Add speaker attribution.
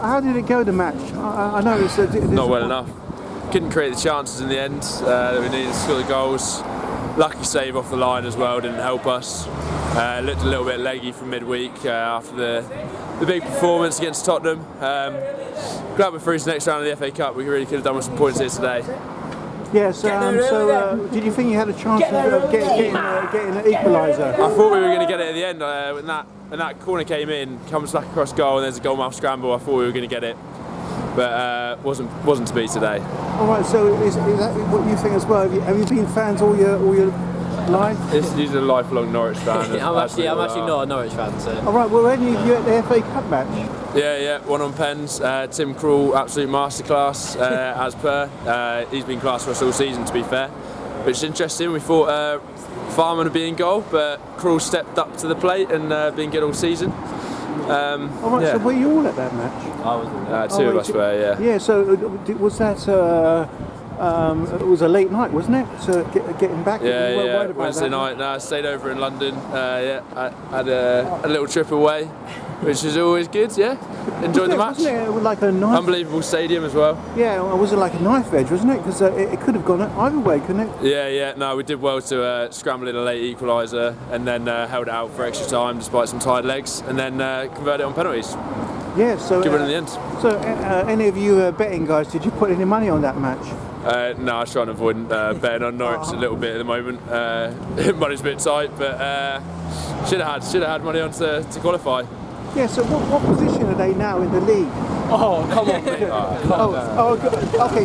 Speaker 1: How did it go, the match? I, I know it's a, it's
Speaker 2: Not well enough. Couldn't create the chances in the end uh, that we needed to score the goals. Lucky save off the line as well didn't help us. Uh, looked a little bit leggy from midweek uh, after the the big performance against Tottenham. Um, glad we're through to the next round of the FA Cup. We really could have done with some points here today.
Speaker 1: Yes, um, so uh, did you think you had a chance of getting, getting, uh, getting an equaliser?
Speaker 2: I thought we were going to get it at the end. Uh, when that when that corner came in, comes back across goal, and there's a goalmouth scramble. I thought we were going to get it, but uh, wasn't wasn't to be today.
Speaker 1: All right, so is, is that what you think as well? Have you, have you been fans all your all your life?
Speaker 2: This, he's a lifelong Norwich fan.
Speaker 3: I'm
Speaker 2: as
Speaker 3: actually, I'm actually not a Norwich fan, so.
Speaker 1: All right, well, any of you at the FA Cup match?
Speaker 2: Yeah, yeah, one on pens. Uh, Tim Krul, absolute masterclass, uh, as per. Uh, he's been class for us all season, to be fair. Which is interesting. We thought uh, Farman would be in goal, but Krul stepped up to the plate and uh, been good all season. Um,
Speaker 1: All right,
Speaker 2: yeah.
Speaker 1: so were you all at that match?
Speaker 3: I was
Speaker 2: uh, two
Speaker 1: Oh,
Speaker 2: of us were, yeah.
Speaker 1: Yeah, so uh, was that, uh, um, it was a late night, wasn't it? So get, getting back?
Speaker 2: Yeah,
Speaker 1: were
Speaker 2: yeah. Wednesday
Speaker 1: that?
Speaker 2: night. No, I stayed over in London. Uh, yeah, I had a, a little trip away, which is always good. Yeah, enjoyed the match.
Speaker 1: Wasn't it, It like a?
Speaker 2: Unbelievable stadium as well.
Speaker 1: Yeah, well, was it like a knife edge, wasn't it? Because uh, it, it could have gone either way, couldn't it?
Speaker 2: Yeah, yeah. No, we did well to uh, scramble in a late equaliser and then uh, held it out for extra time despite some tired legs, and then uh, converted it on penalties.
Speaker 1: Yeah, so.
Speaker 2: Good
Speaker 1: uh,
Speaker 2: in the end.
Speaker 1: So, uh, any of you uh, betting guys, did you put any money on that match?
Speaker 2: Uh, no, I was trying to avoid uh, betting on Norwich a little bit at the moment. Uh, money's a bit tight, but uh, should have had should have had money on to, to qualify.
Speaker 1: Yeah, so what, what position are they now in the league?
Speaker 3: Oh, come on, mate.
Speaker 1: Oh, oh, okay,